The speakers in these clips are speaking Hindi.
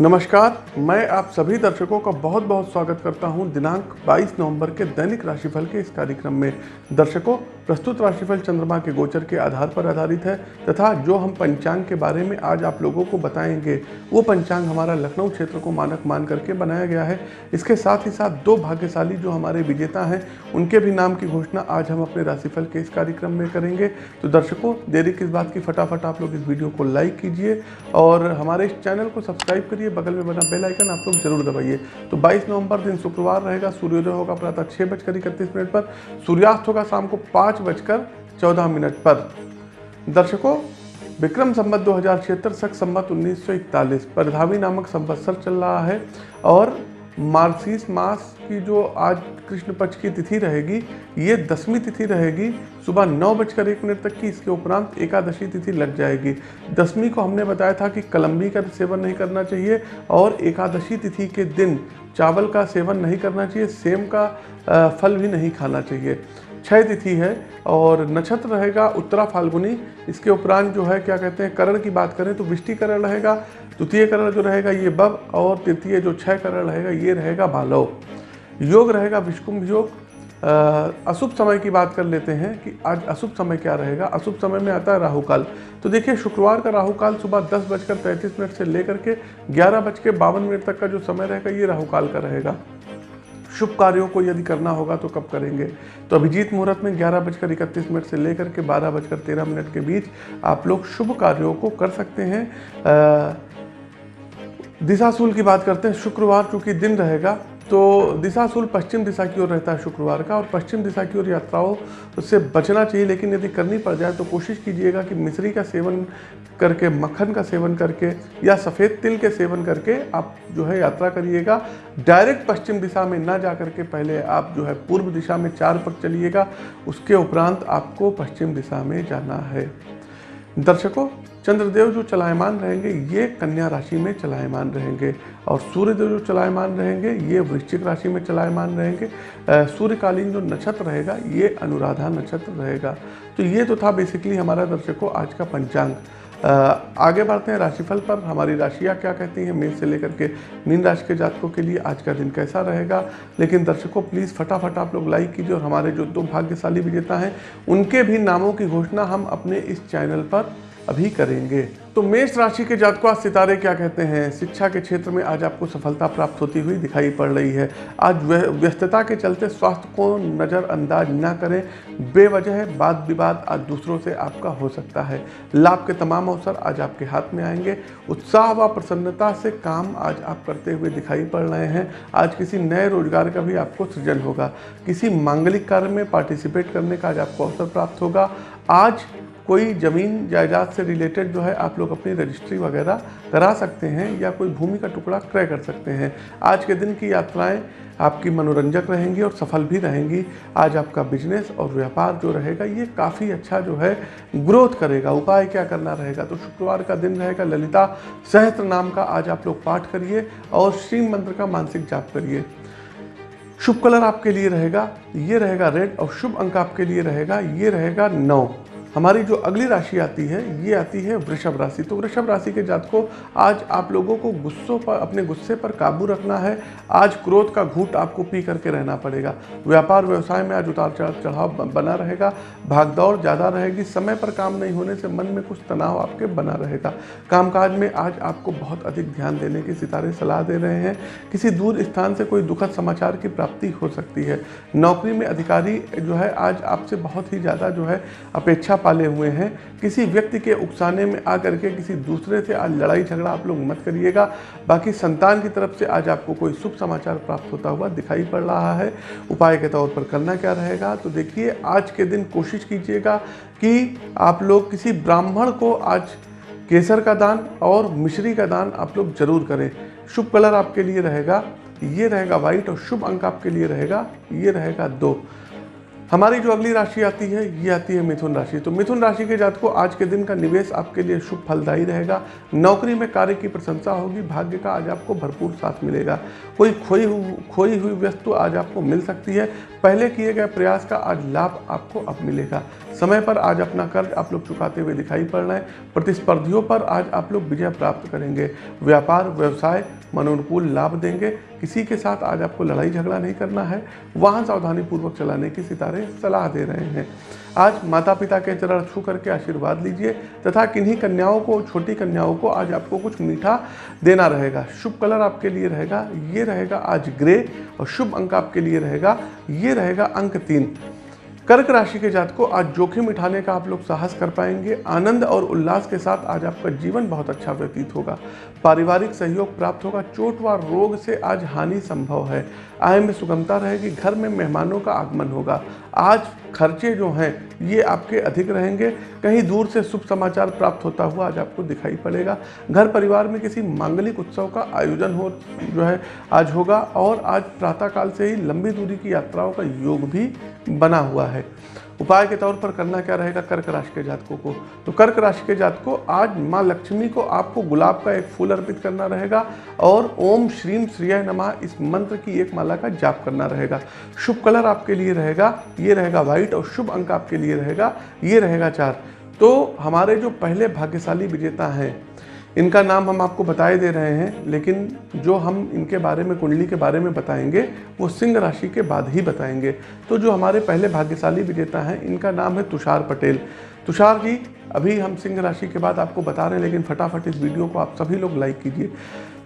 नमस्कार, मैं आप सभी दर्शकों का बहुत बहुत स्वागत करता हूँ दिनांक 22 नवंबर के दैनिक राशिफल के इस कार्यक्रम में। दर्शकों प्रस्तुत राशिफल चंद्रमा के गोचर के आधार पर आधारित है, तथा जो हम पंचांग के बारे में आज आप लोगों को बताएँगे, वो पंचांग हमारा लखनऊ क्षेत्र को मानक मान करके बनाया गया है। इसके साथ ही साथ दो भाग्यशाली जो हमारे विजेता हैं, उनके भी नाम की घोषणा आज हम अपने राशिफल के इस कार्यक्रम में करेंगे। तो दर्शकों, देरी किस बात की, फटाफट आप लोग इस वीडियो को लाइक कीजिए, और हमारे इस चैनल को सब्सक्राइब करिए, बगल में बना बेल आइकन आप लोग ज़रूर दबाइए। तो 22 नवंबर दिन शुक्रवार रहेगा, सूर्योदय होगा प्रातः छः बजकर इकतीस मिनट पर, सूर्यास्त होगा शाम को पाँच बजकर चौदह मिनट पर। दर्शकों, विक्रम संबत दो हज़ार छिहत्तर सख संबत उन्नीस सौ इकतालीस परधावी नामक संवत्सर चल रहा है और मार्गशीर्ष मास की जो आज कृष्ण पक्ष की तिथि रहेगी, ये दसवीं तिथि रहेगी। सुबह नौ बजकर एक मिनट तक की इसके उपरांत एकादशी तिथि लग जाएगी। दसवीं को हमने बताया था कि कलम्बी का सेवन नहीं करना चाहिए और एकादशी तिथि के दिन चावल का सेवन नहीं करना चाहिए, सेम का फल भी नहीं खाना चाहिए। छः तिथि है और नक्षत्र रहेगा उत्तरा फाल्गुनी। इसके उपरांत जो है, क्या कहते हैं, करण की बात करें तो विष्टि करण रहेगा, द्वितीय करण जो रहेगा ये बब और तृतीय जो छह करण रहेगा ये रहेगा भालव योग रहेगा विष्कुंभ योग। अशुभ समय की बात कर लेते हैं कि आज अशुभ समय क्या रहेगा। अशुभ समय में आता है राहु काल तो देखिए, शुक्रवार का राहु काल सुबह दस बजकर तैंतीस मिनट से लेकर के ग्यारह बज के बावन मिनट तक का जो समय रहेगा ये राहु काल का रहेगा। शुभ कार्यों को यदि करना होगा तो कब करेंगे? तो अभिजीत मुहूर्त में ग्यारह बजकर इकतीस मिनट से लेकर के बारह बजकर तेरह मिनट के बीच आप लोग शुभ कार्यों को कर सकते हैं। दिशाशूल की बात करते हैं। शुक्रवार चूँकि दिन रहेगा तो दिशा दिशाशूल पश्चिम दिशा की ओर रहता है शुक्रवार का और पश्चिम दिशा की ओर यात्राओं से बचना चाहिए, लेकिन यदि करनी पड़ जाए तो कोशिश कीजिएगा कि मिश्री का सेवन करके, मक्खन का सेवन करके या सफ़ेद तिल के सेवन करके आप जो है यात्रा करिएगा। डायरेक्ट पश्चिम दिशा में ना जा करके पहले आप जो है पूर्व दिशा में चार पग चलिएगा, उसके उपरांत आपको पश्चिम दिशा में जाना है। दर्शकों चंद्रदेव जो चलायमान रहेंगे, ये कन्या राशि में चलायमान रहेंगे। और सूर्यदेव जो चलायमान रहेंगे, ये वृश्चिक राशि में चलायमान रहेंगे। सूर्यकालीन जो नक्षत्र रहेगा, ये अनुराधा नक्षत्र रहेगा। तो ये तो था बेसिकली हमारा दर्शकों आज का पंचांग। आगे बढ़ते हैं राशिफल पर। हमारी राशियाँ क्या कहती हैं? मेष से लेकर के मीन राशि के जातकों के लिए आज का दिन कैसा रहेगा? लेकिन दर्शकों प्लीज़ फटाफट आप लोग लाइक कीजिए और हमारे जो दो भाग्यशाली विजेता हैं, उनके भी नामों की घोषणा हम अपने इस चैनल पर अभी करेंगे। तो मेष राशि के जातकों आज सितारे क्या कहते हैं? शिक्षा के क्षेत्र में आज आपको सफलता प्राप्त होती हुई दिखाई पड़ रही है। आज व्यस्तता के चलते स्वास्थ्य को नज़रअंदाज न करें। बेवजह वाद विवाद आज दूसरों से आपका हो सकता है। लाभ के तमाम अवसर आज आपके हाथ में आएँगे। उत्साह व प्रसन्नता से काम आज आप करते हुए दिखाई पड़ रहे हैं। आज किसी नए रोज़गार का भी आपको सृजन होगा। किसी मांगलिक कार्य में पार्टिसिपेट करने का आज आपको अवसर प्राप्त होगा। आज कोई ज़मीन जायदाद से रिलेटेड जो है, आप लोग अपनी रजिस्ट्री वगैरह करा सकते हैं या कोई भूमि का टुकड़ा क्रय कर सकते हैं। आज के दिन की यात्राएँ आपकी मनोरंजक रहेंगी और सफल भी रहेंगी। आज आपका बिज़नेस और व्यापार जो रहेगा, ये काफ़ी अच्छा जो है ग्रोथ करेगा। उपाय क्या करना रहेगा? तो शुक्रवार का दिन रहेगा। ललिता सहस्त्र नाम का आज आप लोग पाठ करिए और श्री मंत्र का मानसिक जाप करिए। शुभ कलर आपके लिए रहेगा, ये रहेगा रेड और शुभ अंक आपके लिए रहेगा, ये रहेगा नौ। हमारी जो अगली राशि आती है, ये आती है वृषभ राशि। तो वृषभ राशि के जात को आज आप लोगों को गुस्सों पर, अपने गुस्से पर काबू रखना है। आज क्रोध का घूट आपको पी करके रहना पड़ेगा। व्यापार व्यवसाय में आज उतार चढ़ाव बना रहेगा। भागदौड़ ज़्यादा रहेगी। समय पर काम नहीं होने से मन में कुछ तनाव आपके बना रहेगा। कामकाज में आज आपको बहुत अधिक ध्यान देने की सितारे, सलाह दे रहे हैं। किसी दूर स्थान से कोई दुखद समाचार की प्राप्ति हो सकती है। नौकरी में अधिकारी जो है, आज आपसे बहुत ही ज़्यादा जो है, अपेक्षा पाले हुए हैं। किसी व्यक्ति के उकसाने में आकर के किसी दूसरे से आज लड़ाई झगड़ा आप लोग मत करिएगा। बाकी संतान की तरफ़ से आज आपको कोई शुभ समाचार प्राप्त होता हुआ दिखाई पड़ रहा है। उपाय के तौर पर करना क्या रहेगा? तो देखिए, आज के दिन कोशिश कीजिएगा कि आप लोग किसी ब्राह्मण को आज केसर का दान और मिश्री का दान आप लोग ज़रूर करें। शुभ कलर आपके लिए रहेगा, ये रहेगा वाइट और शुभ अंक आपके लिए रहेगा, ये रहेगा दो। हमारी जो अगली राशि आती है, ये आती है मिथुन राशि। तो मिथुन राशि के जात को आज के दिन का निवेश आपके लिए शुभ फलदायी रहेगा। नौकरी में कार्य की प्रशंसा होगी, भाग्य का आज आपको भरपूर साथ मिलेगा। कोई खोई हुई खोई हुई वस्तु आज आपको मिल सकती है। पहले किए गए प्रयास का आज लाभ आपको अब मिलेगा। समय पर आज अपना कर्ज आप लोग चुकाते हुए दिखाई पड़ रहे हैं। प्रतिस्पर्धियों पर आज आप लोग विजय प्राप्त करेंगे। व्यापार, व्यवसाय, मनोनुकूल लाभ देंगे। किसी के साथ आज आपको लड़ाई झगड़ा नहीं करना है। वाहन सावधानी पूर्वक चलाने की सितारे सलाह दे रहे हैं। आज माता पिता के चरण छू करके आशीर्वाद लीजिए तथा किन्हीं कन्याओं को, छोटी कन्याओं को आज आपको कुछ मीठा देना रहेगा। शुभ कलर आपके लिए रहेगा, ये रहेगा आज ग्रे और शुभ अंक आपके लिए रहेगा, ये रहेगा अंक तीन। कर्क राशि के जात को आज जोखिम उठाने का आप लोग साहस कर पाएँगे। आनंद और उल्लास के साथ आज आपका जीवन बहुत अच्छा व्यतीत होगा। पारिवारिक सहयोग प्राप्त होगा। चोट व रोग से आज हानि संभव है। आय में सुगमता रहेगी। घर में मेहमानों का आगमन होगा। आज खर्चे जो हैं, ये आपके अधिक रहेंगे। कहीं दूर से शुभ समाचार प्राप्त होता हुआ आज आपको दिखाई पड़ेगा। घर परिवार में किसी मांगलिक उत्सव का आयोजन हो, जो है, आज होगा और आज प्रातःकाल से ही लंबी दूरी की यात्राओं का योग भी बना हुआ है। उपाय के तौर पर करना क्या रहेगा? कर्क राशि के जातकों को। तो कर्क राशि के जातकों, आज माँ लक्ष्मी को आपको गुलाब का एक फूल अर्पित करना रहेगा और ओम श्रीम श्रिय नमा इस मंत्र की एक माला का जाप करना रहेगा। शुभ कलर आपके लिए रहेगा, ये रहेगा व्हाइट और शुभ अंक आपके लिए रहेगा, ये रहेगा चार। तो हमारे जो पहले भाग्यशाली विजेता हैं इनका नाम हम आपको बताए दे रहे हैं, लेकिन जो हम इनके बारे में, कुंडली के बारे में बताएँगे, वो सिंह राशि के बाद ही बताएँगे। तो जो हमारे पहले भाग्यशाली विजेता हैं, इनका नाम है तुषार पटेल। तुषार जी, अभी हम सिंह राशि के बाद आपको बता रहे हैं, लेकिन फटाफट इस वीडियो को आप सभी लोग लाइक कीजिए।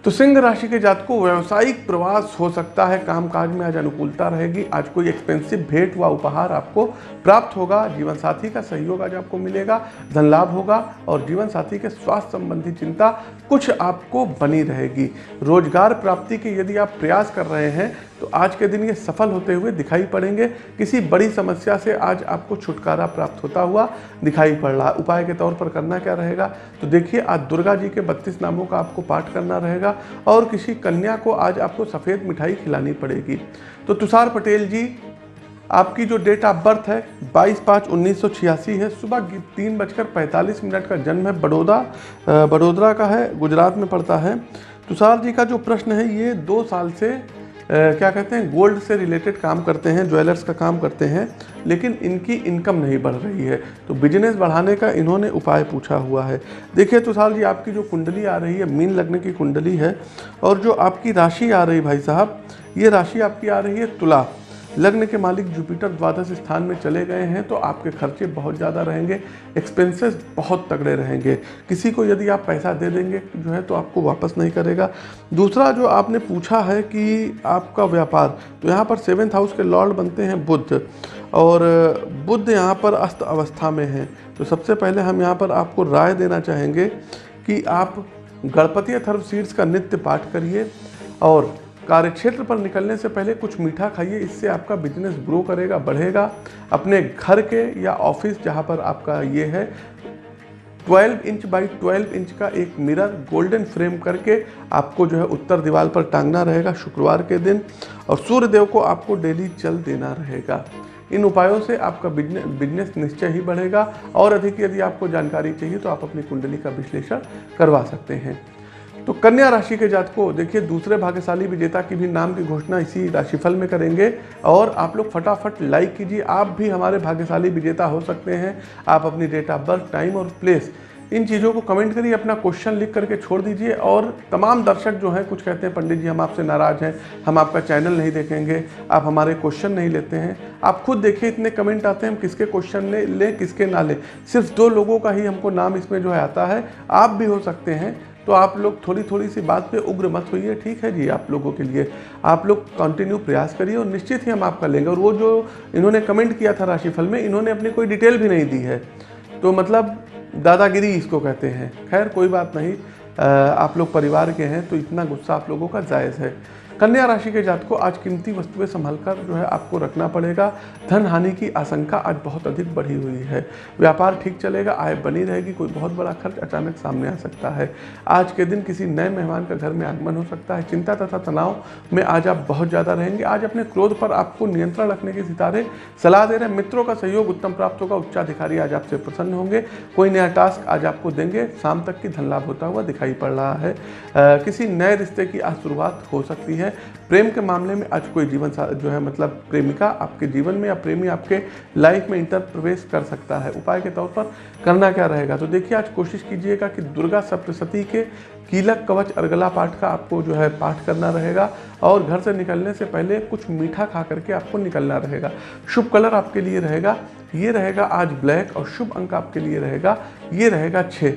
तो सिंह राशि के जात को व्यावसायिक प्रवास हो सकता है। कामकाज में आज अनुकूलता रहेगी। आज कोई एक्सपेंसिव भेंट व उपहार आपको प्राप्त होगा। जीवन साथी का सहयोग आज आपको मिलेगा, धन लाभ होगा और जीवन साथी के स्वास्थ्य संबंधी चिंता कुछ आपको बनी रहेगी। रोज़गार प्राप्ति के यदि आप प्रयास कर रहे हैं तो आज के दिन ये सफल होते हुए दिखाई पड़ेंगे। किसी बड़ी समस्या से आज आपको छुटकारा प्राप्त होता हुआ दिखाई पड़ रहा उपाय के तौर पर करना क्या रहेगा? तो देखिए, आज दुर्गा जी के बत्तीस नामों का आपको पाठ करना रहेगा और किसी कन्या को आज आपको सफ़ेद मिठाई खिलानी पड़ेगी। तो तुषार पटेल जी, आपकी जो डेट ऑफ़ बर्थ है 22 पाँच उन्नीस है। सुबह तीन बजकर पैंतालीस मिनट का जन्म है। बड़ौदा बड़ोदरा का है, गुजरात में पड़ता है। तुषार जी का जो प्रश्न है, ये दो साल से क्या कहते हैं गोल्ड से रिलेटेड काम करते हैं ज्वेलर्स का काम करते हैं, लेकिन इनकी इनकम नहीं बढ़ रही है। तो बिज़नेस बढ़ाने का इन्होंने उपाय पूछा हुआ है। देखिए तुषार जी, आपकी जो कुंडली आ रही है, मीन लगने की कुंडली है, और जो आपकी राशि आ रही भाई साहब, ये राशि आपकी आ रही है तुला। लग्न के मालिक जुपिटर द्वादश स्थान में चले गए हैं तो आपके खर्चे बहुत ज़्यादा रहेंगे एक्सपेंसेस बहुत तगड़े रहेंगे। किसी को यदि आप पैसा दे देंगे जो है तो आपको वापस नहीं करेगा। दूसरा जो आपने पूछा है कि आपका व्यापार तो यहाँ पर सेवेंथ हाउस के लॉर्ड बनते हैं बुद्ध, और बुद्ध यहाँ पर अस्त अवस्था में हैं। तो सबसे पहले हम यहाँ पर आपको राय देना चाहेंगे कि आप गणपति अथर्व सीड्स का नित्य पाठ करिए, और कार्यक्षेत्र पर निकलने से पहले कुछ मीठा खाइए, इससे आपका बिज़नेस ग्रो करेगा, बढ़ेगा। अपने घर के या ऑफ़िस जहाँ पर आपका ये है 12 इंच बाई 12 इंच का एक मिरर गोल्डन फ्रेम करके आपको जो है उत्तर दीवार पर टांगना रहेगा शुक्रवार के दिन और सूर्य देव को आपको डेली जल देना रहेगा। इन उपायों से आपका बिज़नेस बिज़नेस निश्चय ही बढ़ेगा और अधिक यदि आपको जानकारी चाहिए तो आप अपनी कुंडली का विश्लेषण करवा सकते हैं। तो कन्या राशि के जात को देखिए, दूसरे भाग्यशाली विजेता की भी नाम की घोषणा इसी राशिफल में करेंगे। और आप लोग फटाफट लाइक कीजिए। आप भी हमारे भाग्यशाली विजेता हो सकते हैं। आप अपनी डेट ऑफ़ बर्थ टाइम और प्लेस इन चीज़ों को कमेंट करिए, अपना क्वेश्चन लिख करके छोड़ दीजिए। और तमाम दर्शक जो हैं, कुछ कहते हैं, पंडित जी, हम आपसे नाराज़ हैं, हम आपका चैनल नहीं देखेंगे, आप हमारे क्वेश्चन नहीं लेते हैं। आप खुद देखिए, इतने कमेंट आते हैं, हम किसके क्वेश्चन ले लें, किसके ना लें। सिर्फ़ दो लोगों का ही हमको नाम इसमें जो है आता है। आप भी हो सकते हैं। तो आप लोग थोड़ी थोड़ी सी बात पे उग्र मत होइए, ठीक है जी? आप लोगों के लिए, आप लोग कंटिन्यू प्रयास करिए और निश्चित ही हम आपका लेंगे। और वो जो इन्होंने कमेंट किया था राशिफल में, इन्होंने अपनी कोई डिटेल भी नहीं दी है। तो मतलब दादागिरी इसको कहते हैं। खैर, कोई बात नहीं। आप लोग परिवार के हैं तो इतना गुस्सा आप लोगों का जायज़ है। कन्या राशि के जात को आज कीमती वस्तुएँ संभल कर जो है आपको रखना पड़ेगा। धन हानि की आशंका आज बहुत अधिक बढ़ी हुई है। व्यापार ठीक चलेगा, आय बनी रहेगी, कोई बहुत बड़ा खर्च अचानक सामने आ सकता है। आज के दिन किसी नए मेहमान का घर में आगमन हो सकता है। चिंता तथा तनाव में आज आप बहुत ज़्यादा रहेंगे। आज अपने क्रोध पर आपको नियंत्रण रखने के सितारे सलाह दे रहे मित्रों का सहयोग, उत्तम प्राप्त होगा, उच्चाधिकारी आज आपसे प्रसन्न होंगे। कोई नया टास्क आज आपको देंगे। शाम तक की धन लाभ होता हुआ दिखाई पड़ रहा है। किसी नए रिश्ते की आज शुरुआत हो सकती है। है। प्रेम के मामले में आज कोई जीवन जो है मतलब प्रेमिका आपके जीवन में या प्रेमी आपके लाइफ में इंटर प्रवेश कर सकता है। उपाय के तौर पर करना क्या रहेगा? तो देखिए, आज कोशिश कीजिएगा कि दुर्गा सप्तशती के कीलक कवच अर्गला पाठ का आपको जो है पाठ करना रहेगा और घर से निकलने से पहले कुछ मीठा खा करके आपको निकलना रहेगा। शुभ कलर आपके लिए रहेगा, ये रहेगा आज ब्लैक और शुभ अंक आपके लिए रहेगा, ये रहेगा छः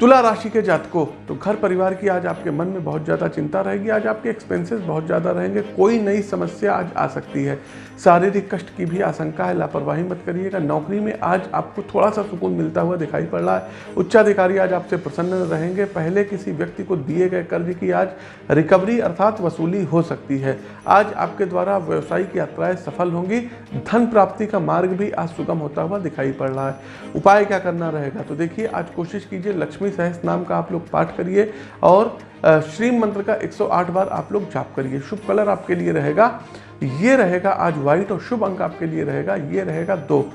तुला राशि के जातकों तो घर परिवार की आज आपके मन में बहुत ज़्यादा चिंता रहेगी, आज आपके एक्सपेंसेस बहुत ज़्यादा रहेंगे, कोई नई समस्या आज आ सकती है। शारीरिक कष्ट की भी आशंका है, लापरवाही मत करिएगा, नौकरी में आज आपको थोड़ा सा सुकून मिलता हुआ दिखाई पड़ रहा है। उच्चाधिकारी आज आपसे प्रसन्न रहेंगे, पहले किसी व्यक्ति को दिए गए कर्ज की आज रिकवरी अर्थात वसूली हो सकती है। आज आपके द्वारा व्यवसायिक यात्राएँ सफल होंगी, धन प्राप्ति का मार्ग भी आज सुगम होता हुआ दिखाई पड़ रहा है। उपाय क्या करना रहेगा? तो देखिए, आज कोशिश कीजिए लक्ष्मी सहस नाम का आप लोग पाठ करिए और श्री मंत्र का 108 बार आप लोग जाप करिए। शुभ कलर आपके लिए रहेगा। ये रहेगा आज व्हाइट और शुभ अंक आपके लिए रहेगा। ये रहेगा दो।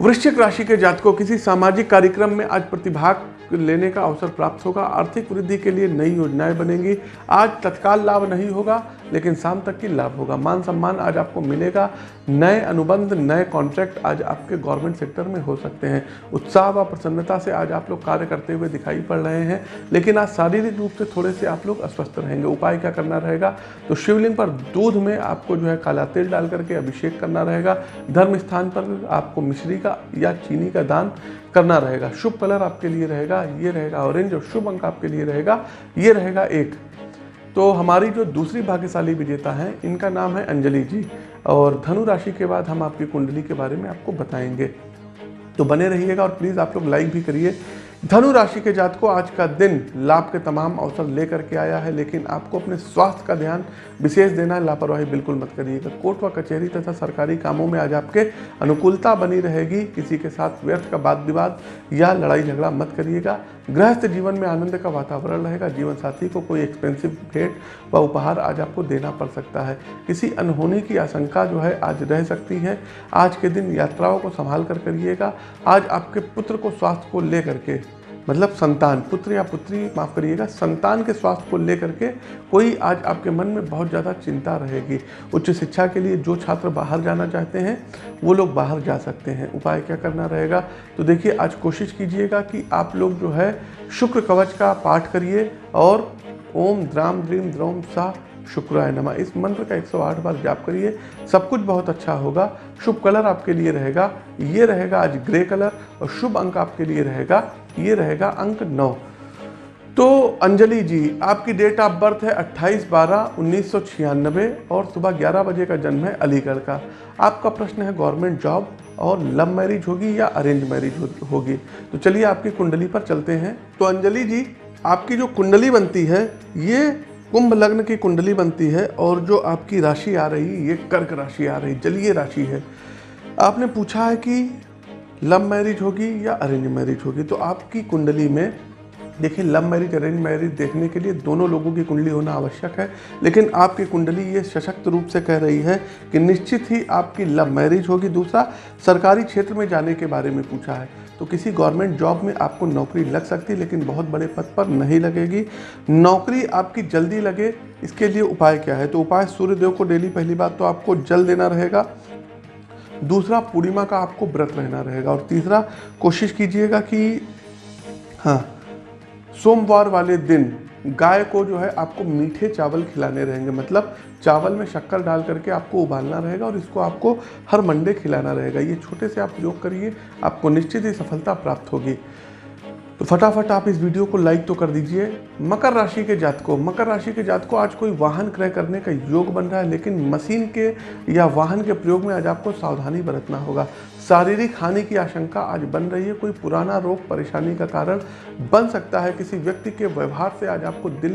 वृश्चिक राशि के जातकों, किसी सामाजिक कार्यक्रम में आज प्रतिभाग लेने का अवसर प्राप्त होगा। आर्थिक वृद्धि के लिए नई योजनाएँ बनेंगी। आज तत्काल लाभ नहीं होगा। लेकिन शाम तक की लाभ होगा। मान सम्मान आज आपको मिलेगा। नए अनुबंध, नए कॉन्ट्रैक्ट आज आपके गवर्नमेंट सेक्टर में हो सकते हैं। उत्साह व प्रसन्नता से आज आप लोग कार्य करते हुए दिखाई पड़ रहे हैं। लेकिन आज शारीरिक रूप से थोड़े से आप लोग अस्वस्थ रहेंगे। उपाय क्या करना रहेगा? तो शिवलिंग पर दूध में आपको जो है काला तेल डाल करके अभिषेक करना रहेगा। धर्म स्थान पर आपको मिश्री का या चीनी का दान करना रहेगा। शुभ कलर आपके लिए रहेगा। ये रहेगा ऑरेंज और शुभ अंक आपके लिए रहेगा। ये रहेगा एक। तो हमारी जो दूसरी भाग्यशाली विजेता हैं, इनका नाम है अंजलि जी। और धनु राशि के बाद हम आपकी कुंडली के बारे में आपको बताएँगे। तो बने रहिएगा और प्लीज़ आप लोग लाइक भी करिए। धनु राशि के जात को आज का दिन लाभ के तमाम अवसर लेकर के आया है, लेकिन आपको अपने स्वास्थ्य का ध्यान विशेष देना है। लापरवाही बिल्कुल मत करिएगा। कोर्ट व कचहरी तथा सरकारी कामों में आज आपके अनुकूलता बनी रहेगी। किसी के साथ व्यर्थ का वाद विवाद या लड़ाई झगड़ा मत करिएगा। गृहस्थ जीवन में आनंद का वातावरण रहेगा। जीवन साथी को कोई एक्सपेंसिव भेंट व उपहार आज आपको देना पड़ सकता है। किसी अनहोनी की आशंका जो है, आज रह सकती है। आज के दिन यात्राओं को संभाल कर करिएगा। आज आपके पुत्र को स्वास्थ्य को लेकर के मतलब संतान, पुत्र या पुत्री, माफ़ करिएगा, संतान के स्वास्थ्य को लेकर के कोई आज आपके मन में बहुत ज़्यादा चिंता रहेगी। उच्च शिक्षा के लिए जो छात्र बाहर जाना चाहते हैं, वो लोग बाहर जा सकते हैं। उपाय क्या करना रहेगा? तो देखिए, आज कोशिश कीजिएगा कि आप लोग जो है शुक्र कवच का पाठ करिए और ओम द्राम द्रीम द्रोम सा शुक्राय नमा। इस मंत्र का 108 बार जाप करिए, सब कुछ बहुत अच्छा होगा। शुभ कलर आपके लिए रहेगा, ये रहेगा आज ग्रे कलर और शुभ अंक आपके लिए रहेगा ये रहेगा अंक नौ। तो अंजलि जी, आपकी डेट ऑफ़ बर्थ है 28 बारह उन्नीस और सुबह 11 बजे का जन्म है अलीगढ़ का। आपका प्रश्न है गवर्नमेंट जॉब और लव मैरिज होगी या अरेंज मैरिज होगी? तो चलिए आपकी कुंडली पर चलते हैं। तो अंजलि जी, आपकी जो कुंडली बनती है, ये कुंभ लग्न की कुंडली बनती है और जो आपकी राशि आ रही ये कर्क राशि आ रही, जलीय राशि है। आपने पूछा है कि लव मैरिज होगी या अरेंज मैरिज होगी तो आपकी कुंडली में, देखिए, लव मैरिज, अरेंज मैरिज देखने के लिए दोनों लोगों की कुंडली होना आवश्यक है, लेकिन आपकी कुंडली ये सशक्त रूप से कह रही है कि निश्चित ही आपकी लव मैरिज होगी। दूसरा, सरकारी क्षेत्र में जाने के बारे में पूछा है तो किसी गवर्नमेंट जॉब में आपको नौकरी लग सकती है लेकिन बहुत बड़े पद पर नहीं लगेगी। नौकरी आपकी जल्दी लगे, इसके लिए उपाय क्या है? तो उपाय, सूर्यदेव को डेली पहली बात तो आपको जल देना रहेगा दूसरा पूर्णिमा का आपको व्रत रहना रहेगा और तीसरा कोशिश कीजिएगा कि हाँ सोमवार वाले दिन गाय को जो है आपको मीठे चावल खिलाने रहेंगे। मतलब चावल में शक्कर डाल करके आपको उबालना रहेगा और इसको आपको हर मंडे खिलाना रहेगा। ये छोटे से आप प्रयोग करिए, आपको निश्चित ही सफलता प्राप्त होगी। तो फटाफट आप इस वीडियो को लाइक तो कर दीजिए। मकर राशि के जात को मकर राशि के जात को आज कोई वाहन क्रय करने का योग बन रहा है लेकिन मशीन के या वाहन के प्रयोग में आज आपको सावधानी बरतना होगा। शारीरिक हानि की आशंका आज बन रही है कोई पुराना रोग परेशानी का कारण बन सकता है किसी व्यक्ति के व्यवहार से आज आपको दिल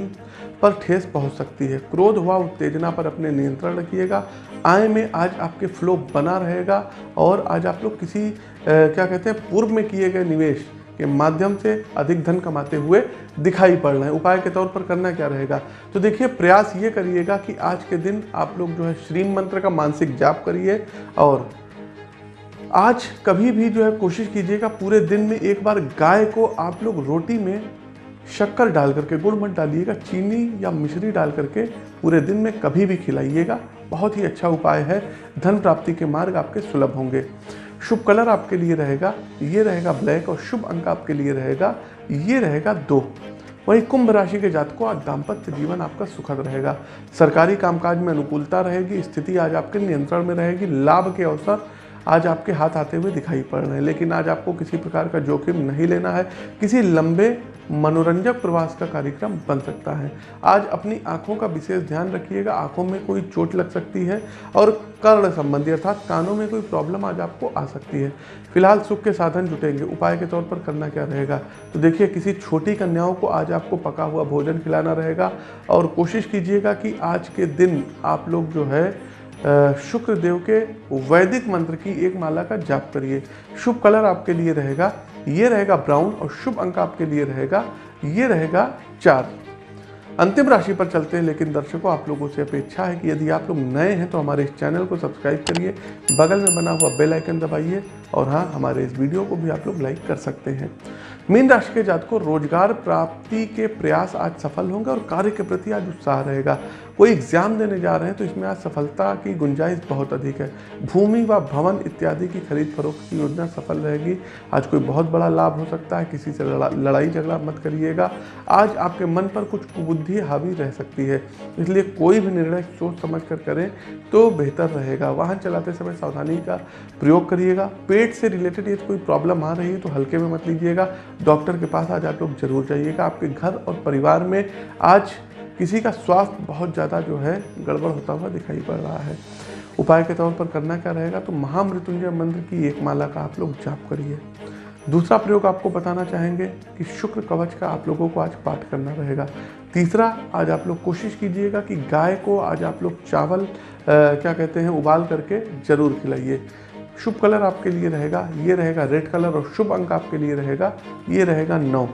पर ठेस पहुँच सकती है। क्रोध हुआ उत्तेजना पर अपने नियंत्रण रखिएगा। आय में आज आपके फ्लो बना रहेगा और आज आप लोग किसी आ, क्या कहते हैं पूर्व में किए गए निवेश के माध्यम से अधिक धन कमाते हुए दिखाई पड़ रहे हैं। उपाय के तौर पर करना क्या रहेगा? तो देखिए, प्रयास ये करिएगा कि आज के दिन आप लोग जो है श्रीम मंत्र का मानसिक जाप करिए और आज कभी भी जो है कोशिश कीजिएगा पूरे दिन में एक बार गाय को आप लोग रोटी में शक्कर डाल करके गुड़ मत डालिएगा, चीनी या मिश्री डाल करके पूरे दिन में कभी भी खिलाइएगा। बहुत ही अच्छा उपाय है। धन प्राप्ति के मार्ग आपके सुलभ होंगे। शुभ कलर आपके लिए रहेगा, ये रहेगा ब्लैक और शुभ अंक आपके लिए रहेगा, ये रहेगा दो। वहीं कुंभ राशि के जातकों, आज दाम्पत्य जीवन आपका सुखद रहेगा। सरकारी कामकाज में अनुकूलता रहेगी, स्थिति आज आपके नियंत्रण में रहेगी, लाभ के अवसर आज आपके हाथ आते हुए दिखाई पड़ रहे हैं, लेकिन आज आपको किसी प्रकार का जोखिम नहीं लेना है। किसी लंबे, मनोरंजक प्रवास का कार्यक्रम बन सकता है। आज अपनी आँखों का विशेष ध्यान रखिएगा। आँखों में कोई चोट लग सकती है और कर्ण संबंधी, अर्थात कानों में कोई प्रॉब्लम आज आपको आ सकती है। फ़िलहाल सुख के साधन जुटेंगे। उपाय के तौर पर करना क्या रहेगा? तो देखिए, किसी छोटी कन्याओं को आज आपको पका हुआ भोजन खिलाना रहेगा और कोशिश कीजिएगा कि आज के दिन आप लोग जो है शुक्र देव के वैदिक मंत्र की एक माला का जाप करिए। शुभ कलर आपके लिए रहेगा, ये रहेगा ब्राउन और शुभ अंक आपके लिए रहेगा, ये रहेगा चार। अंतिम राशि पर चलते हैं, लेकिन दर्शकों, आप लोगों से अपेक्षा है कि यदि आप लोग नए हैं तो हमारे इस चैनल को सब्सक्राइब करिए, बगल में बना हुआ बेल आइकन दबाइए, और हाँ हमारे इस वीडियो को भी आप लोग लाइक कर सकते हैं। मीन राशि के जात को रोज़गार प्राप्ति के प्रयास आज सफल होंगे और कार्य के प्रति आज उत्साह रहेगा। कोई एग्ज़ाम देने जा रहे हैं तो इसमें आज सफलता की गुंजाइश बहुत अधिक है। भूमि व भवन इत्यादि की खरीद फरोख्त की योजना सफल रहेगी। आज कोई बहुत बड़ा लाभ हो सकता है किसी से लड़ा, लड़ाई झगड़ा मत करिएगा। आज आपके मन पर कुछ कुबुद्धि हावी रह सकती है इसलिए कोई भी निर्णय सोच समझ कर करें तो बेहतर रहेगा। वाहन चलाते समय सावधानी का प्रयोग करिएगा। पेट से रिलेटेड यदि कोई प्रॉब्लम आ रही है तो हल्के में मत लीजिएगा। डॉक्टर के पास आज आप लोग ज़रूर जाइएगा। आपके घर और परिवार में आज किसी का स्वास्थ्य बहुत ज़्यादा जो है गड़बड़ होता हुआ दिखाई पड़ रहा है। उपाय के तौर पर करना क्या रहेगा? तो महामृत्युंजय मंत्र की एक माला का आप लोग जाप करिए। दूसरा प्रयोग आपको बताना चाहेंगे कि शुक्र कवच का आप लोगों को आज पाठ करना रहेगा। तीसरा आज आप लोग कोशिश कीजिएगा कि गाय को आज आप लोग चावल आ, क्या कहते हैं उबाल करके ज़रूर खिलाइए। शुभ कलर आपके लिए रहेगा, ये रहेगा रेड कलर और शुभ अंक आपके लिए रहेगा, ये रहेगा नौ।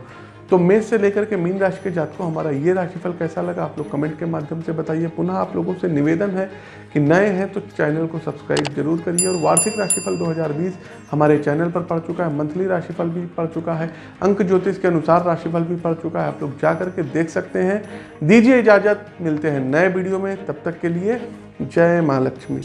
तो मेष से लेकर के मीन राशि के जातकों, हमारा ये राशिफल कैसा लगा आप लोग कमेंट के माध्यम से बताइए। पुनः आप लोगों से निवेदन है कि नए हैं तो चैनल को सब्सक्राइब ज़रूर करिए और वार्षिक राशिफल 2020 हमारे चैनल पर पड़ चुका है, मंथली राशिफल भी पड़ चुका है, अंक ज्योतिष के अनुसार राशिफल भी पड़ चुका है, आप लोग जा करके देख सकते हैं। दीजिए इजाज़त, मिलते हैं नए वीडियो में, तब तक के लिए जय माँ लक्ष्मी।